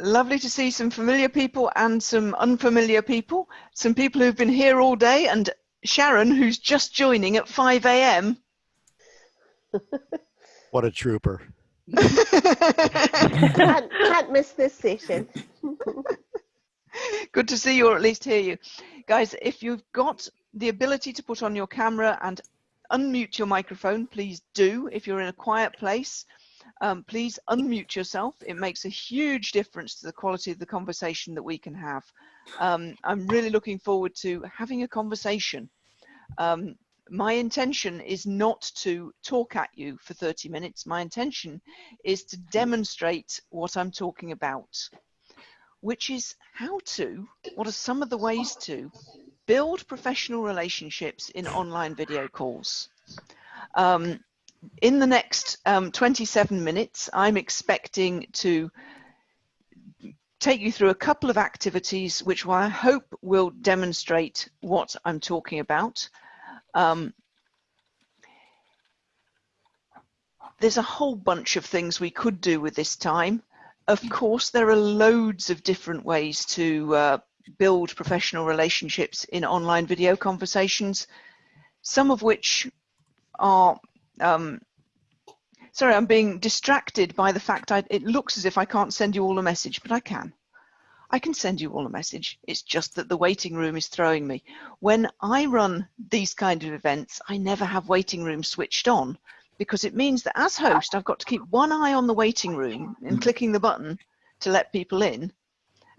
lovely to see some familiar people and some unfamiliar people. Some people who've been here all day and Sharon, who's just joining at 5 a.m. What a trooper. can't, can't miss this session. Good to see you or at least hear you. Guys, if you've got the ability to put on your camera and unmute your microphone, please do. If you're in a quiet place, um, please unmute yourself. It makes a huge difference to the quality of the conversation that we can have. Um, I'm really looking forward to having a conversation. Um, my intention is not to talk at you for 30 minutes. My intention is to demonstrate what I'm talking about, which is how to, what are some of the ways to build professional relationships in online video calls. Um, in the next um, 27 minutes, I'm expecting to take you through a couple of activities which I hope will demonstrate what I'm talking about. Um, there's a whole bunch of things we could do with this time. Of course, there are loads of different ways to uh, build professional relationships in online video conversations, some of which are um, sorry, I'm being distracted by the fact I, it looks as if I can't send you all a message, but I can. I can send you all a message. It's just that the waiting room is throwing me. When I run these kind of events, I never have waiting room switched on because it means that as host, I've got to keep one eye on the waiting room and clicking the button to let people in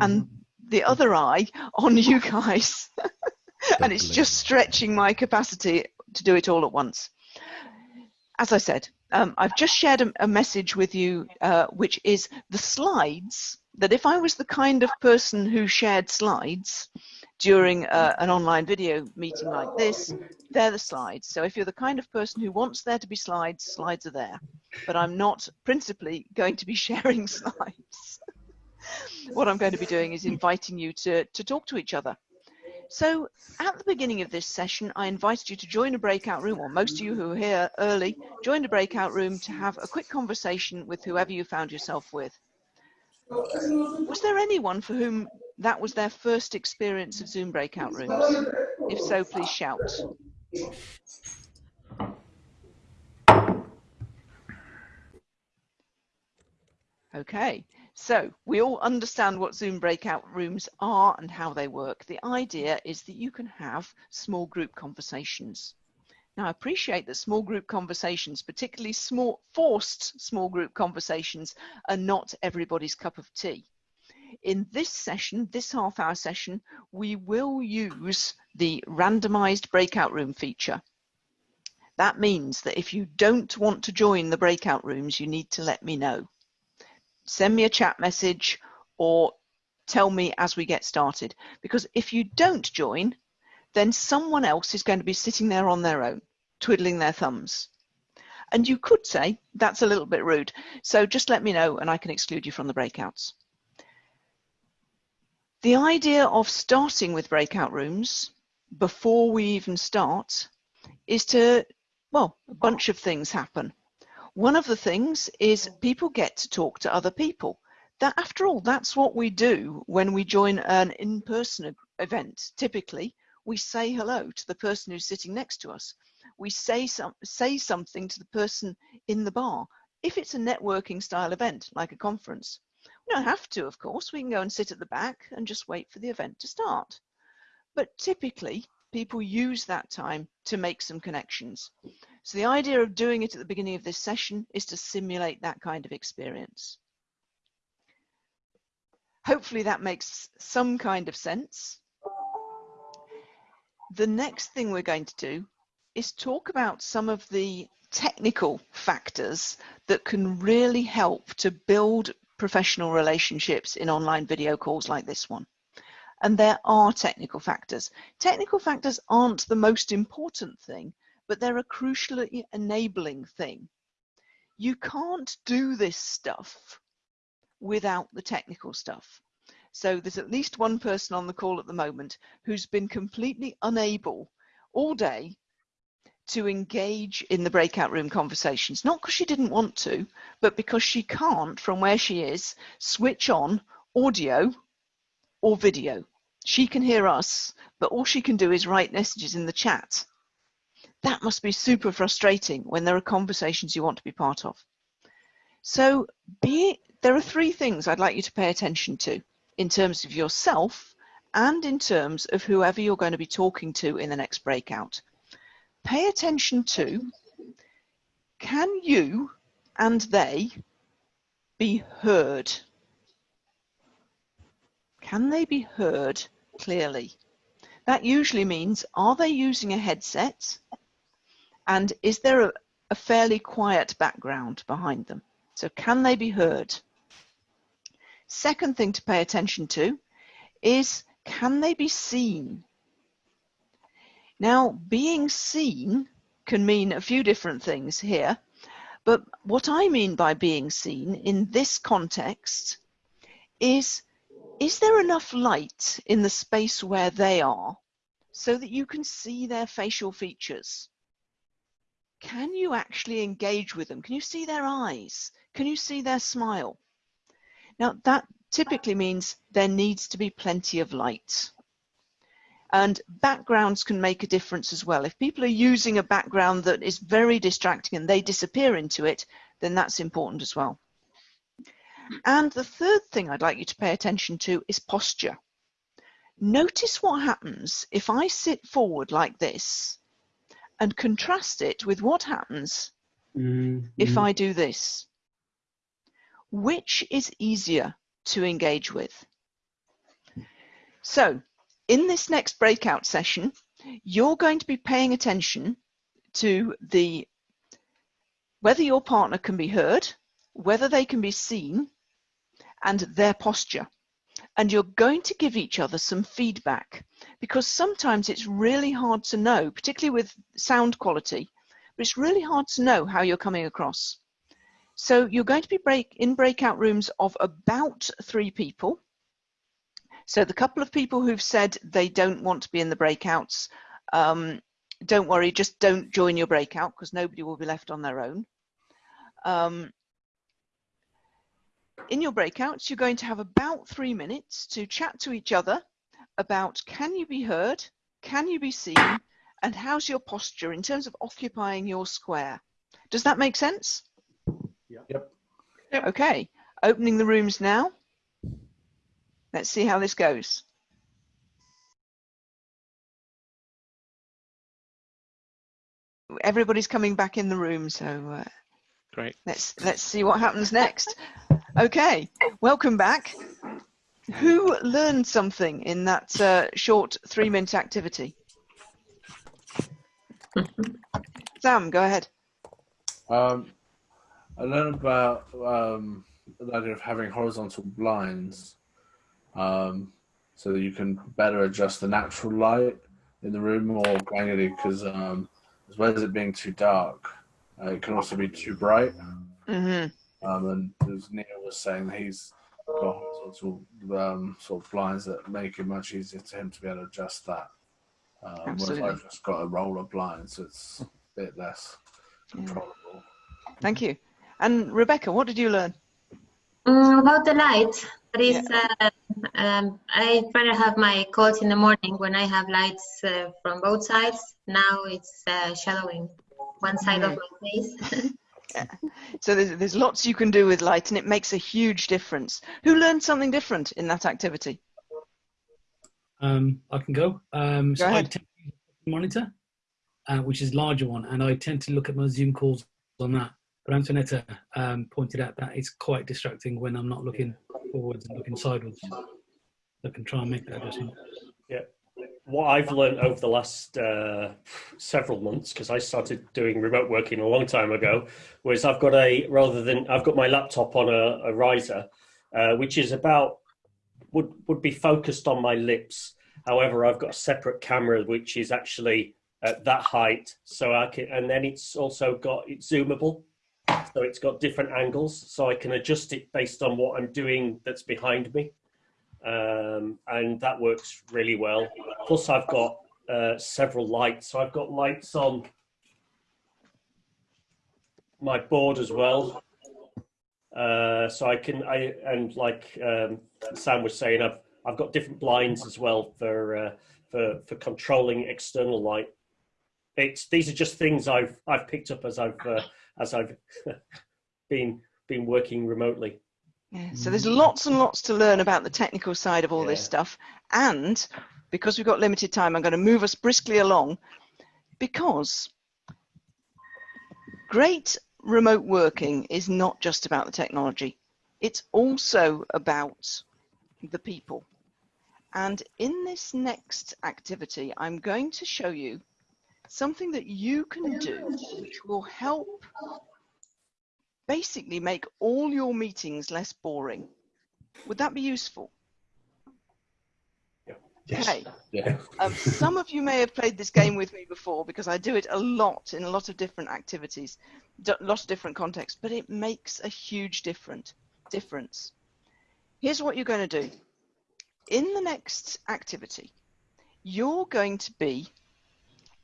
and mm-hmm. the other eye on you guys. and it's just stretching my capacity to do it all at once as I said, um, I've just shared a, a message with you, uh, which is the slides, that if I was the kind of person who shared slides during uh, an online video meeting like this, they're the slides. So if you're the kind of person who wants there to be slides, slides are there. But I'm not principally going to be sharing slides. what I'm going to be doing is inviting you to, to talk to each other. So at the beginning of this session, I invited you to join a breakout room, or most of you who are here early, joined a breakout room to have a quick conversation with whoever you found yourself with. Was there anyone for whom that was their first experience of Zoom breakout rooms? If so, please shout. Okay, so we all understand what Zoom breakout rooms are and how they work. The idea is that you can have small group conversations. Now I appreciate that small group conversations, particularly small forced small group conversations, are not everybody's cup of tea. In this session, this half hour session, we will use the randomized breakout room feature. That means that if you don't want to join the breakout rooms, you need to let me know send me a chat message or tell me as we get started. Because if you don't join, then someone else is going to be sitting there on their own, twiddling their thumbs. And you could say, that's a little bit rude. So just let me know and I can exclude you from the breakouts. The idea of starting with breakout rooms before we even start is to, well, a bunch of things happen. One of the things is mm. people get to talk to other people. That, after all, that's what we do when we join an in-person event. Typically, we say hello to the person who's sitting next to us. We say some say something to the person in the bar. If it's a networking style event, like a conference, we don't have to, of course. We can go and sit at the back and just wait for the event to start. But typically, people use that time to make some connections. So the idea of doing it at the beginning of this session is to simulate that kind of experience. Hopefully that makes some kind of sense. The next thing we're going to do is talk about some of the technical factors that can really help to build professional relationships in online video calls like this one. And there are technical factors. Technical factors aren't the most important thing, but they're a crucially enabling thing. You can't do this stuff without the technical stuff. So there's at least one person on the call at the moment who's been completely unable all day to engage in the breakout room conversations, not because she didn't want to, but because she can't, from where she is, switch on audio or video. She can hear us, but all she can do is write messages in the chat. That must be super frustrating when there are conversations you want to be part of. So be, there are three things I'd like you to pay attention to in terms of yourself and in terms of whoever you're going to be talking to in the next breakout. Pay attention to, can you and they be heard? Can they be heard clearly? That usually means, are they using a headset? And is there a, a fairly quiet background behind them? So can they be heard? Second thing to pay attention to is can they be seen? Now, being seen can mean a few different things here, but what I mean by being seen in this context is, is there enough light in the space where they are so that you can see their facial features? Can you actually engage with them? Can you see their eyes? Can you see their smile? Now that typically means there needs to be plenty of light. And backgrounds can make a difference as well. If people are using a background that is very distracting and they disappear into it, then that's important as well. And the third thing I'd like you to pay attention to is posture. Notice what happens if I sit forward like this and contrast it with what happens mm -hmm. if I do this. Which is easier to engage with? So in this next breakout session, you're going to be paying attention to the whether your partner can be heard, whether they can be seen, and their posture. And you're going to give each other some feedback because sometimes it's really hard to know, particularly with sound quality, but it's really hard to know how you're coming across. So you're going to be break in breakout rooms of about three people. So the couple of people who've said they don't want to be in the breakouts, um, don't worry, just don't join your breakout because nobody will be left on their own. Um, in your breakouts, you're going to have about three minutes to chat to each other about can you be heard, can you be seen, and how's your posture in terms of occupying your square. Does that make sense? Yep. yep. Okay, opening the rooms now. Let's see how this goes. Everybody's coming back in the room, so uh, great. Let's let's see what happens next. Okay, welcome back. Who learned something in that uh, short three-minute activity? Sam, go ahead. Um, I learned about um, the idea of having horizontal blinds um, so that you can better adjust the natural light in the room more granularly because um, as well as it being too dark, uh, it can also be too bright. Mm-hmm. Um, and as Neil was saying, he's got horizontal um, sort of blinds that make it much easier to him to be able to adjust that. Um, whereas I've just got a roller blind, so it's a bit less controllable. Yeah. Thank you. And Rebecca, what did you learn? Mm, about the light. That is, yeah. uh, um, I try to have my calls in the morning when I have lights uh, from both sides. Now it's uh, shadowing one side of my face. yeah. So there's, there's lots you can do with light and it makes a huge difference. Who learned something different in that activity? Um, I can go. Um, go so ahead. I tend to monitor, uh, which is larger one, and I tend to look at my Zoom calls on that. But Antonetta um, pointed out that it's quite distracting when I'm not looking forwards and looking sideways. I can try and make that adjustment. Yeah. What I've learned over the last uh, several months, because I started doing remote working a long time ago, was I've got a, rather than, I've got my laptop on a, a riser, uh, which is about, would, would be focused on my lips. However, I've got a separate camera, which is actually at that height. So I can, and then it's also got, it's zoomable. So it's got different angles, so I can adjust it based on what I'm doing that's behind me. Um, and that works really well. Plus I've got uh, several lights. So I've got lights on my board as well. Uh, so I can, I and like um, Sam was saying, I've I've got different blinds as well for uh, for for controlling external light. It's these are just things I've I've picked up as I've uh, as I've been been working remotely. Yeah, so there's hmm. lots and lots to learn about the technical side of all this stuff. And because we've got limited time, I'm going to move us briskly along because great remote working is not just about the technology. It's also about the people. And in this next activity, I'm going to show you something that you can do which will help basically make all your meetings less boring. Would that be useful? Yes. Okay. Yeah. Um, some of you may have played this game with me before because I do it a lot in a lot of different activities, a lot of different contexts, but it makes a huge different difference. Here's what you're going to do. In the next activity, you're going to be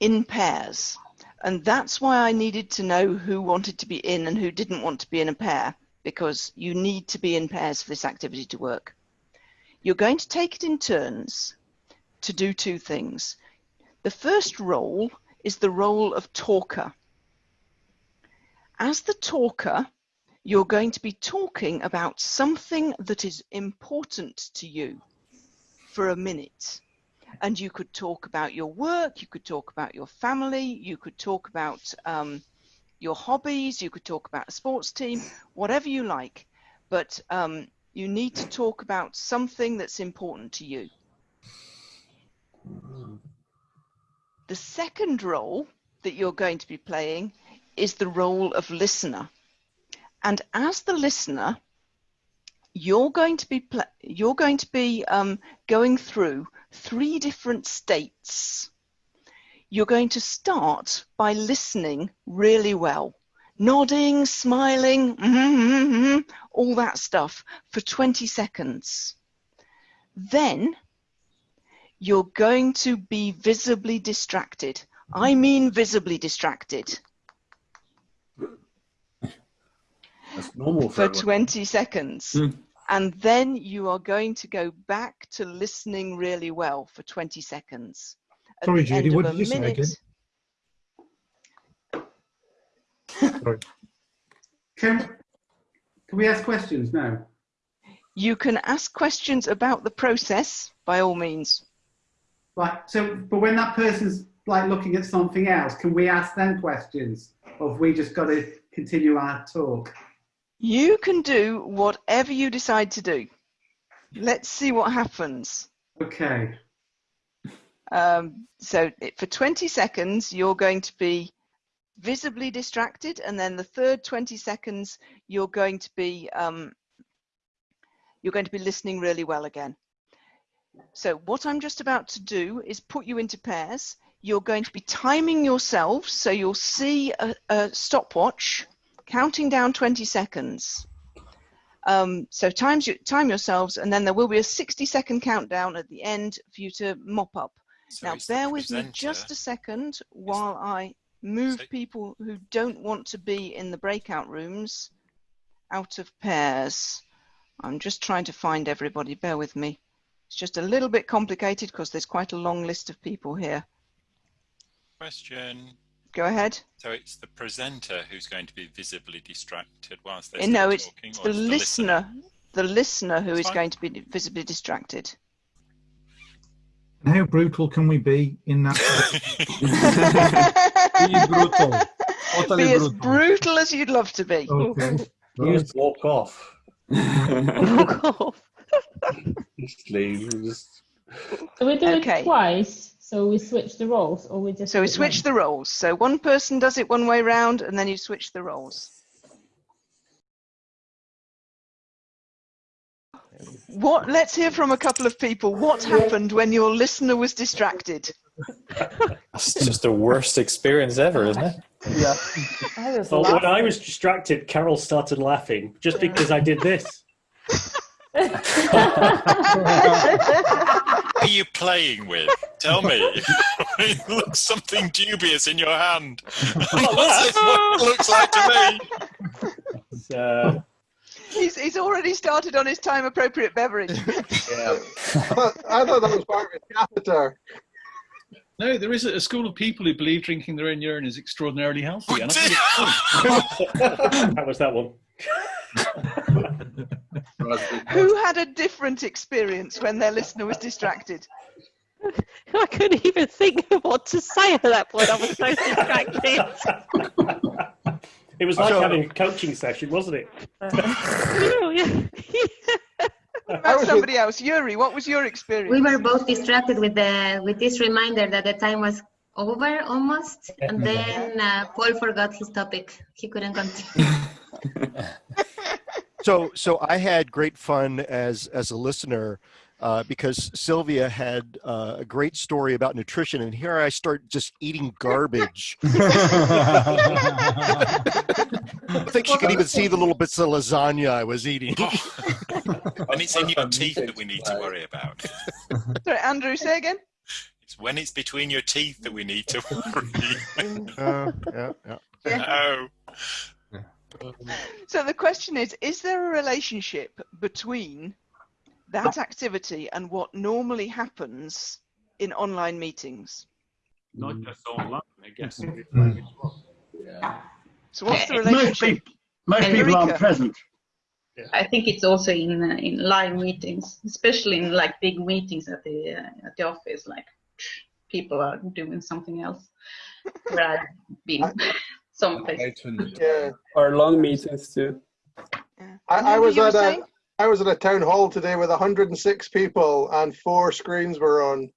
in pairs. And that's why I needed to know who wanted to be in and who didn't want to be in a pair, because you need to be in pairs for this activity to work. You're going to take it in turns to do two things. The first role is the role of talker. As the talker, you're going to be talking about something that is important to you for a minute. And you could talk about your work, you could talk about your family, you could talk about um, your hobbies, you could talk about a sports team, whatever you like. But um, you need to talk about something that's important to you. The second role that you're going to be playing is the role of listener. And as the listener, you're going to be you're going to be um, going through three different states. You're going to start by listening really well, nodding, smiling, mhm, mhm, all that stuff for 20 seconds. Then you're going to be visibly distracted. I mean visibly distracted That's normal for for 20 seconds. Hmm. And then you are going to go back to listening really well for 20 seconds. At Sorry, Judy, what did you say again? Sorry. Can, can we ask questions now? You can ask questions about the process by all means. Right. So, but when that person's like looking at something else, can we ask them questions, or have we just got to continue our talk? You can do whatever you decide to do. Let's see what happens. Okay. Um, so it, for 20 seconds, you're going to be visibly distracted, and then the third 20 seconds, you're going to be um, you're going to be listening really well again. So what I'm just about to do is put you into pairs. You're going to be timing yourselves, so you'll see a, a stopwatch counting down 20 seconds. Um, so times you, time yourselves, and then there will be a 60 second countdown at the end for you to mop up. So now bear with me just a second while I move So- people who don't want to be in the breakout rooms out of pairs. I'm just trying to find everybody. Bear with me. It's just a little bit complicated because there's quite a long list of people here. Question. Go ahead. So it's the presenter who's going to be visibly distracted whilst they're Uh, no, still it's talking, it's or the it's listener. The listener who That's is fine. going to be visibly distracted. And how brutal can we be in that? be Be brutal. Totally as brutal. brutal as you'd love to be. Okay. You just walk off. Walk off. Just leave. Just So we do Okay. it twice. So we switch the roles, or we just. So we switch once? the roles. So one person does it one way round, and then you switch the roles. What? Let's hear from a couple of people. What happened when your listener was distracted? That's just the worst experience ever, isn't it? yeah. I was Well, when I was distracted, Carol started laughing just because I did this. What are you playing with? Tell me. it looks something dubious in your hand. What's this? What it looks like to me? So, uh, He's, he's already started on his time appropriate beverage. Yeah. I thought that was part of his catheter. No, there is a, a school of people who believe drinking their own urine is extraordinarily healthy. And I think it's that was that one. Who had a different experience when their listener was distracted? I couldn't even think of what to say at that point. I was so distracted. It was like So- having a coaching session, wasn't it? Oh, yeah. What about somebody else? Yuri, what was your experience? We were both distracted with the with this reminder that the time was over almost, and then uh, Paul forgot his topic. He couldn't continue. so so I had great fun as as a listener uh, because Sylvia had uh, a great story about nutrition, and here I start just eating garbage. I think she could even see the little bits of lasagna I was eating. And it's in your teeth that we need to worry about. Sorry, Andrew, say again. It's when it's between your teeth that we need to worry. Uh, yeah, yeah. No. So the question is, is there a relationship between that activity and what normally happens in online meetings? Not just online, I guess. So what's the Most relationship? people, most people aren't Eureka. present. I think it's also in uh, in live meetings, especially in like big meetings at the uh, at the office. Like people are doing something else. Where I've been some places. Yeah. Or long meetings too. I, I was at a saying? I was at a town hall today with 106 people and four screens were on.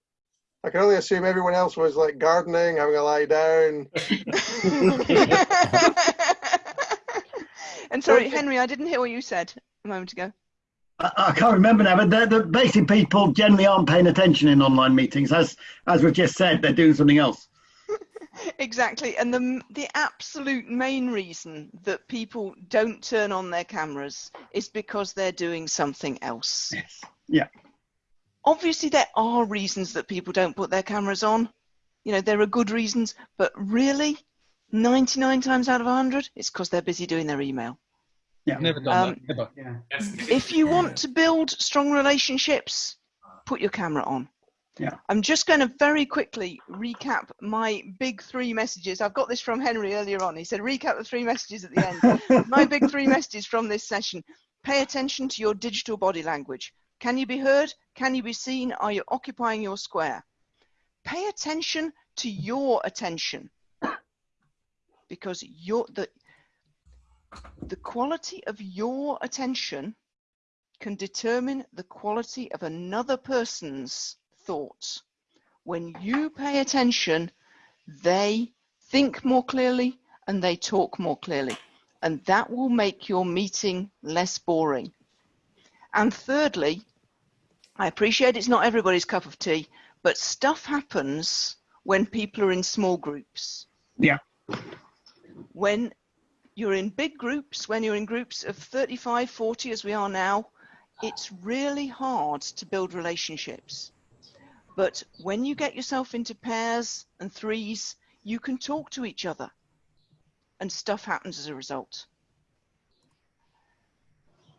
I can only assume everyone else was like gardening, having a lie down. And sorry, Henry, I didn't hear what you said a moment ago. I, I can't remember now, but the, the basic people generally aren't paying attention in online meetings. As as we've just said, they're doing something else. Exactly, and the the absolute main reason that people don't turn on their cameras is because they're doing something else. yes Yeah. Obviously, there are reasons that people don't put their cameras on. You know, there are good reasons, but really, 99 times out of 100, it's because they're busy doing their email. Yeah. I've Never done Um, that. Never. Yeah. If you want to build strong relationships, put your camera on. Yeah. I'm just going to very quickly recap my big three messages. I've got this from Henry earlier on. He said, recap the three messages at the end. my big three messages from this session. Pay attention to your digital body language. Can you be heard? Can you be seen? Are you occupying your square? Pay attention to your attention. Because your the the quality of your attention can determine the quality of another person's thoughts. When you pay attention, they think more clearly and they talk more clearly. And that will make your meeting less boring. And thirdly, I appreciate it's not everybody's cup of tea, but stuff happens when people are in small groups. Yeah. When you're in big groups, when you're in groups of 35, 40 as we are now, it's really hard to build relationships. But when you get yourself into pairs and threes, you can talk to each other and stuff happens as a result.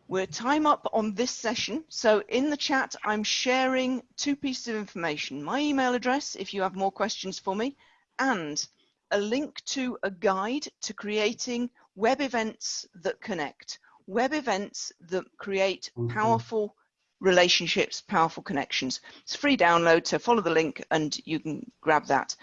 We're time up on this session. So in the chat, I'm sharing two pieces of information. My email address, if you have more questions for me, and a link to a guide to creating web events that connect, web events that create mm-hmm. powerful relationships, powerful connections. It's free download, so follow the link and you can grab that.